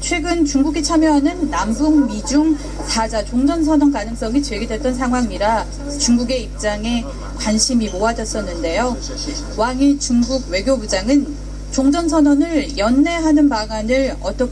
최근 중국이 참여하는 남북 미중 4자 종전선언 가능성이 제기됐던 상황이라 중국의 입장에 관심이 모아졌었는데요. 왕이 중국 외교부장은 종전선언을 연내하는 방안을 어떻게